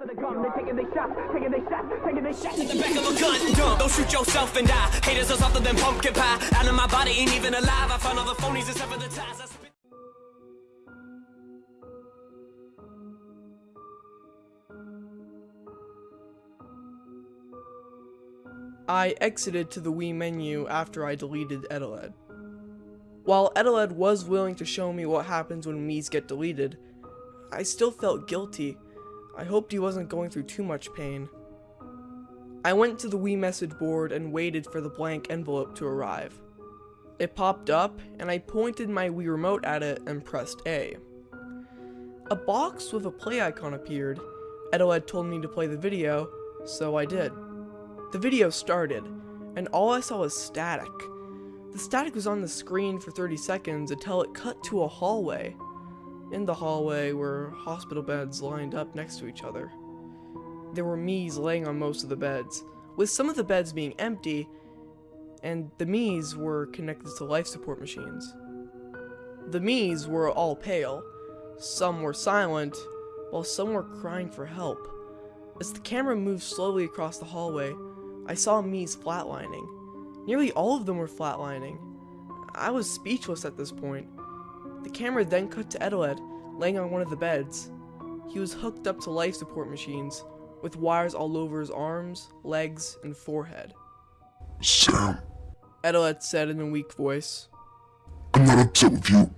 of the gun, they taking their shots, taking their shots, taking their shots. the back of a gun. Dumb. Don't shoot yourself and die. Haters are softer than pumpkin pie. Out of my body ain't even alive. I found all the phonies and sever the ties. I spit- I exited to the Wii menu after I deleted Edeled. While Edeled was willing to show me what happens when Mii's get deleted, I still felt guilty. I hoped he wasn't going through too much pain. I went to the Wii message board and waited for the blank envelope to arrive. It popped up, and I pointed my Wii remote at it and pressed A. A box with a play icon appeared. Edeled told me to play the video, so I did. The video started, and all I saw was static. The static was on the screen for 30 seconds until it cut to a hallway. In the hallway were hospital beds lined up next to each other. There were Mii's laying on most of the beds, with some of the beds being empty, and the Mii's were connected to life support machines. The Mii's were all pale, some were silent, while some were crying for help. As the camera moved slowly across the hallway, I saw Mii's flatlining. Nearly all of them were flatlining. I was speechless at this point. The camera then cut to Edeled, laying on one of the beds. He was hooked up to life support machines, with wires all over his arms, legs, and forehead. Sam, Edeled said in a weak voice. I'm not upset with you.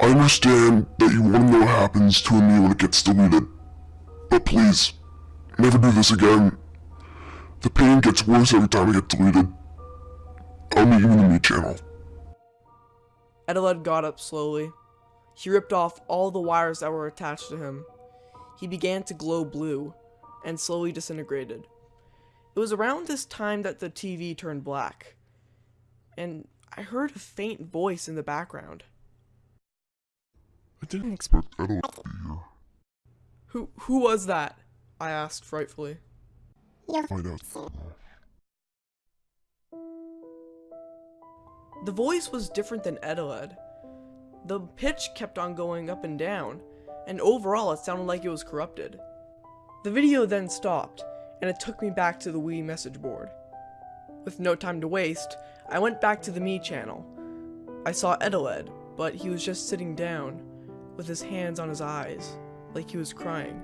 I understand that you want to know what happens to a Mii when it gets deleted. But please, never do this again. The pain gets worse every time I get deleted. I'll meet you in the Mii channel. Edeled got up slowly. He ripped off all the wires that were attached to him. He began to glow blue, and slowly disintegrated. It was around this time that the TV turned black, and I heard a faint voice in the background. I didn't expect Edeled to be here. Who who was that? I asked frightfully. Find out. The voice was different than Edeled. The pitch kept on going up and down, and overall it sounded like it was corrupted. The video then stopped, and it took me back to the Wii message board. With no time to waste, I went back to the Mii channel. I saw Edeled, but he was just sitting down, with his hands on his eyes, like he was crying.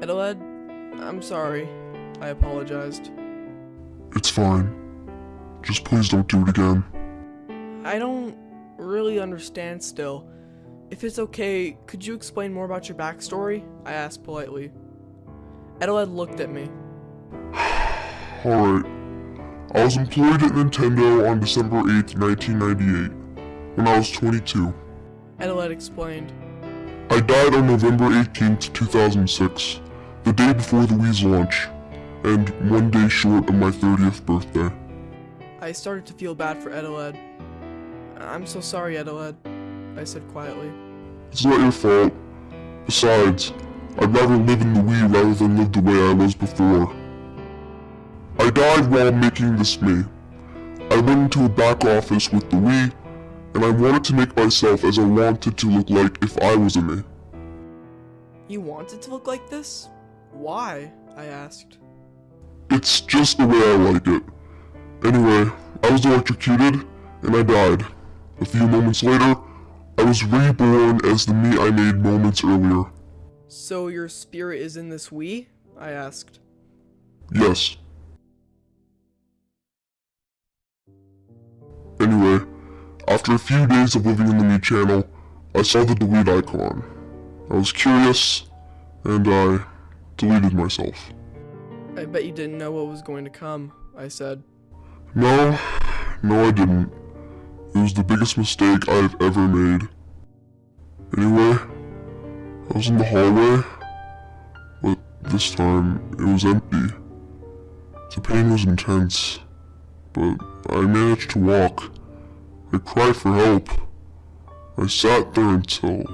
Edeled, I'm sorry. I apologized. It's fine. Just please don't do it again. I don't really understand still. If it's okay, could you explain more about your backstory? I asked politely. Edeled looked at me. Alright. I was employed at Nintendo on December 8th, 1998, when I was 22. Edeled explained. I died on November 18th, 2006, the day before the Wii's launch, and one day short of my 30th birthday. I started to feel bad for Edeled. I'm so sorry, Edeled, I said quietly. It's not your fault. Besides, I'd rather live in the Wii rather than live the way I was before. I died while making this Mii. I went into a back office with the Wii, and I wanted to make myself as I wanted to look like if I was a Mii. You wanted to look like this? Why? I asked. It's just the way I like it. Anyway, I was electrocuted, and I died. A few moments later, I was reborn as the Mii I made moments earlier. So your spirit is in this Wii? I asked. Yes. Anyway, after a few days of living in the Mii channel, I saw the delete icon. I was curious, and I deleted myself. I bet you didn't know what was going to come, I said. No, no I didn't. It was the biggest mistake I've ever made. Anyway, I was in the hallway, but this time it was empty. The pain was intense, but I managed to walk. I cried for help. I sat there until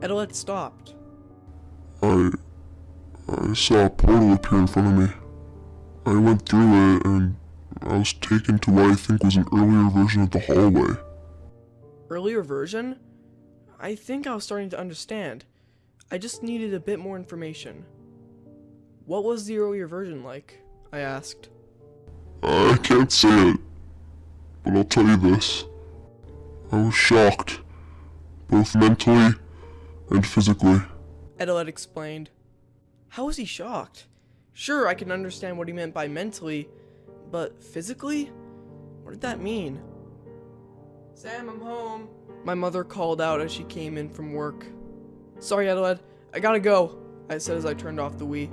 Edeled stopped. I I saw a portal appear in front of me. I went through it and I was taken to what I think was an earlier version of the hallway. Earlier version? I think I was starting to understand. I just needed a bit more information. What was the earlier version like? I asked. I can't say it, but I'll tell you this. I was shocked, both mentally and physically. Edeled explained. How was he shocked? Sure, I can understand what he meant by mentally, but physically? What did that mean? Sam, I'm home. My mother called out as she came in from work. Sorry, Edeled, I gotta go, I said as I turned off the Wii.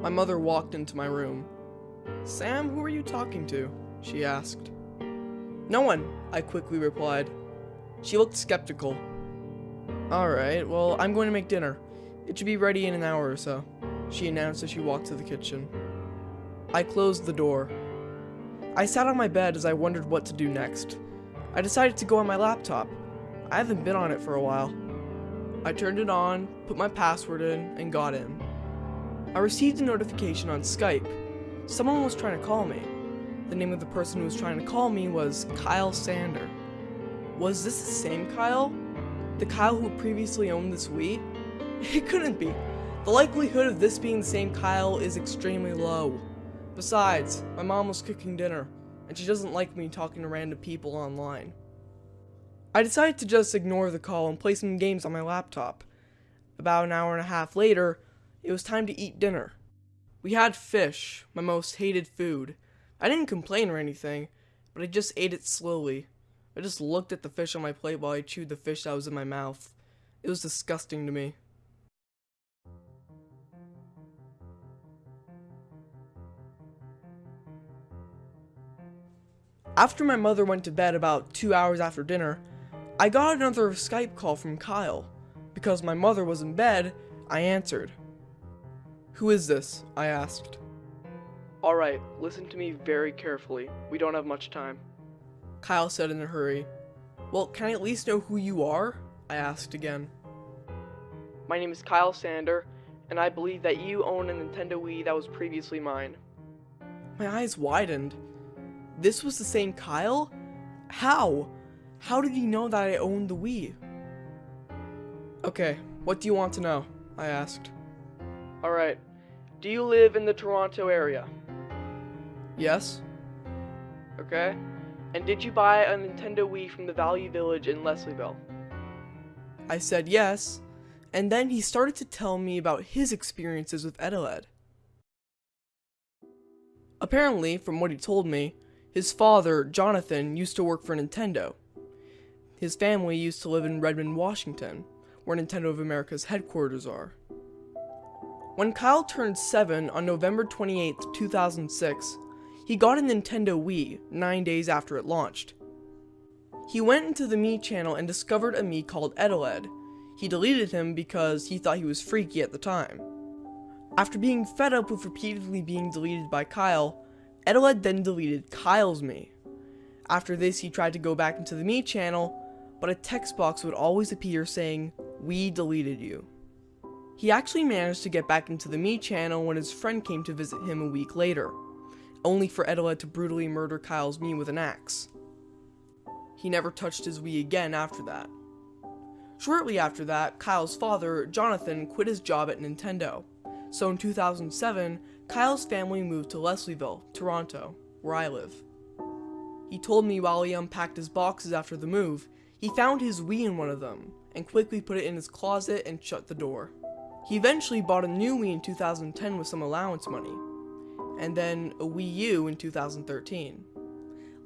My mother walked into my room. Sam, who are you talking to? She asked. No one, I quickly replied. She looked skeptical. Alright, well, I'm going to make dinner. It should be ready in an hour or so, she announced as she walked to the kitchen. I closed the door. I sat on my bed as I wondered what to do next. I decided to go on my laptop. I haven't been on it for a while. I turned it on, put my password in, and got in. I received a notification on Skype. Someone was trying to call me. The name of the person who was trying to call me was Kyle Sander. Was this the same Kyle? The Kyle who previously owned this Wii? It couldn't be. The likelihood of this being the same Kyle is extremely low. Besides, my mom was cooking dinner, and she doesn't like me talking to random people online. I decided to just ignore the call and play some games on my laptop. About an hour and a half later, it was time to eat dinner. We had fish, my most hated food. I didn't complain or anything, but I just ate it slowly. I just looked at the fish on my plate while I chewed the fish that was in my mouth. It was disgusting to me. After my mother went to bed about two hours after dinner, I got another Skype call from Kyle. Because my mother was in bed, I answered. Who is this? I asked. Alright, listen to me very carefully. We don't have much time. Kyle said in a hurry. Well, can I at least know who you are? I asked again. My name is Kyle Sander, and I believe that you own a Nintendo Wii that was previously mine. My eyes widened. This was the same Kyle? How? How did he know that I owned the Wii? Okay, what do you want to know? I asked. Alright, do you live in the Toronto area? Yes. Okay. And did you buy a Nintendo Wii from the Value Village in Leslieville? I said yes, and then he started to tell me about his experiences with Edeled. Apparently, from what he told me, his father, Jonathan, used to work for Nintendo. His family used to live in Redmond, Washington, where Nintendo of America's headquarters are. When Kyle turned 7 on November 28, 2006, he got a Nintendo Wii 9 days after it launched. He went into the Mii channel and discovered a Mii called Edeled. He deleted him because he thought he was freaky at the time. After being fed up with repeatedly being deleted by Kyle, Edeled then deleted Kyle's Mii. After this, he tried to go back into the Mii channel, but a text box would always appear saying, We deleted you. He actually managed to get back into the Mii channel when his friend came to visit him a week later, only for Edeled to brutally murder Kyle's Mii with an axe. He never touched his Wii again after that. Shortly after that, Kyle's father, Jonathan, quit his job at Nintendo. So in 2007, Kyle's family moved to Leslieville, Toronto, where I live. He told me while he unpacked his boxes after the move, he found his Wii in one of them, and quickly put it in his closet and shut the door. He eventually bought a new Wii in 2010 with some allowance money, and then a Wii U in 2013.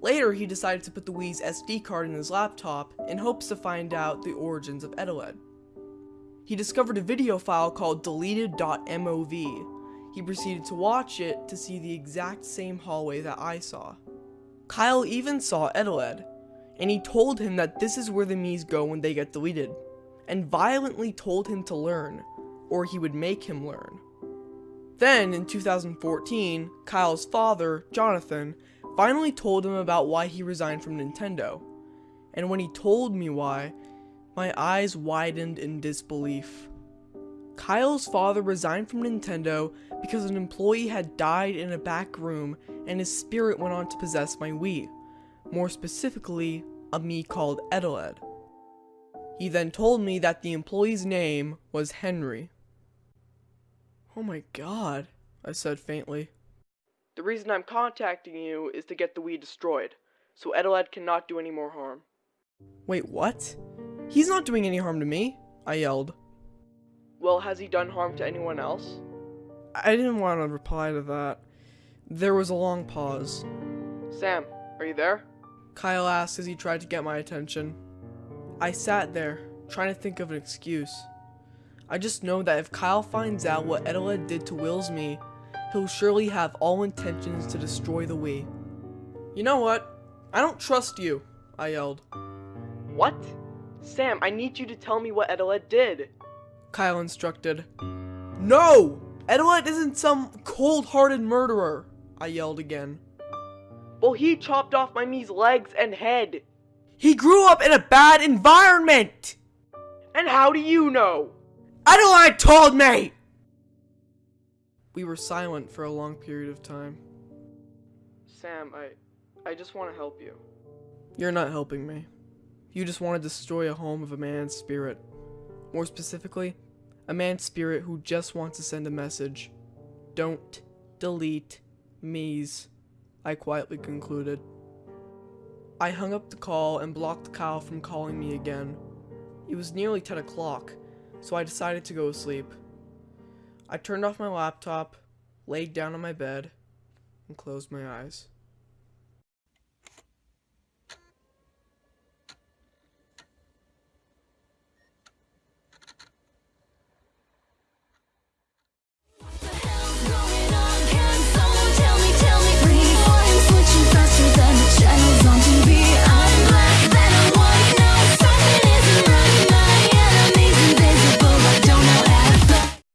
Later, he decided to put the Wii's SD card in his laptop in hopes to find out the origins of Edeled. He discovered a video file called deleted.mov. He proceeded to watch it to see the exact same hallway that I saw. Kyle even saw Edeled, and he told him that this is where the Miis go when they get deleted, and violently told him to learn, or he would make him learn. Then, in 2014, Kyle's father, Jonathan, finally told him about why he resigned from Nintendo. And when he told me why, my eyes widened in disbelief. Kyle's father resigned from Nintendo because an employee had died in a back room and his spirit went on to possess my Wii. More specifically, a Mii called Edeled. He then told me that the employee's name was Henry. Oh my god, I said faintly. The reason I'm contacting you is to get the weed destroyed, so Edeled cannot do any more harm. Wait, what? He's not doing any harm to me, I yelled. Well, has he done harm to anyone else? I didn't want to reply to that. There was a long pause. Sam, are you there? Kyle asked as he tried to get my attention. I sat there, trying to think of an excuse. I just know that if Kyle finds out what Edeled did to Will's Mii, he'll surely have all intentions to destroy the Wii. You know what? I don't trust you, I yelled. What? Sam, I need you to tell me what Edeled did. Kyle instructed. No! Edeled isn't some cold-hearted murderer, I yelled again. Well, he chopped off my Mii's legs and head. He grew up in a bad environment! And how do you know? Edeled told me! We were silent for a long period of time. Sam, I I just want to help you. You're not helping me. You just want to destroy a home of a man's spirit. More specifically, a man's spirit who just wants to send a message. Don't delete Mii's, I quietly concluded. I hung up the call and blocked Kyle from calling me again. It was nearly 10 o'clock, so I decided to go to sleep. I turned off my laptop, laid down on my bed, and closed my eyes.